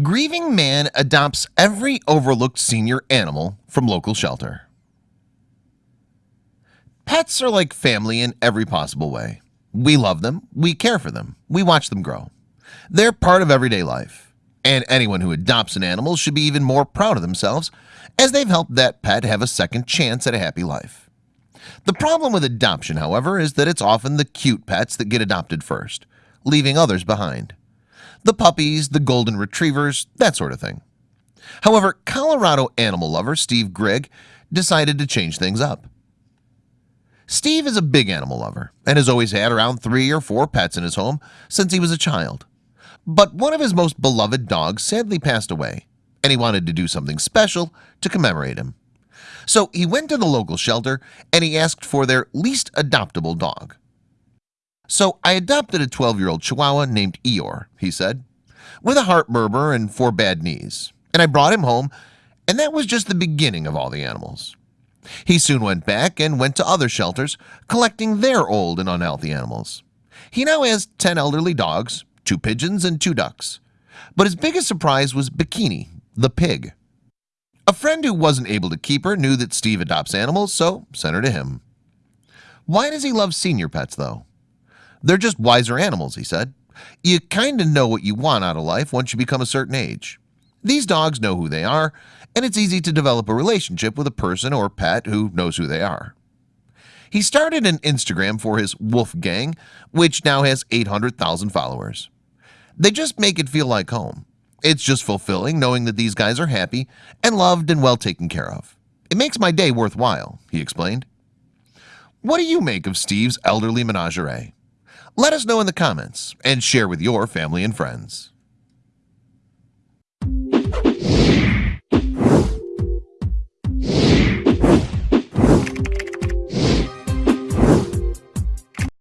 Grieving man adopts every overlooked senior animal from local shelter. Pets are like family in every possible way. We love them. We care for them. We watch them grow. They're part of everyday life. And anyone who adopts an animal should be even more proud of themselves as they've helped that pet have a second chance at a happy life. The problem with adoption however is that it's often the cute pets that get adopted first leaving others behind the puppies the golden retrievers that sort of thing. However, Colorado animal lover Steve Greig decided to change things up. Steve is a big animal lover and has always had around three or four pets in his home since he was a child. But one of his most beloved dogs sadly passed away and he wanted to do something special to commemorate him. So he went to the local shelter and he asked for their least adoptable dog So I adopted a 12-year-old Chihuahua named Eeyore he said with a heart murmur and four bad knees. And I brought him home and that was just the beginning of all the animals. He soon went back and went to other shelters collecting their old and unhealthy animals. He now has 10 elderly dogs two pigeons and two ducks. But his biggest surprise was Bikini the pig. A friend who wasn't able to keep her knew that Steve adopts animals so sent her to him. Why does he love senior pets though? They're just wiser animals he said. You kind of know what you want out of life once you become a certain age. These dogs know who they are and it's easy to develop a relationship with a person or pet who knows who they are. He started an Instagram for his wolf gang which now has 800,000 followers. They just make it feel like home. It's just fulfilling knowing that these guys are happy and loved and well taken care of. It makes my day worthwhile he explained. What do you make of Steve's elderly menagerie? Let us know in the comments and share with your family and friends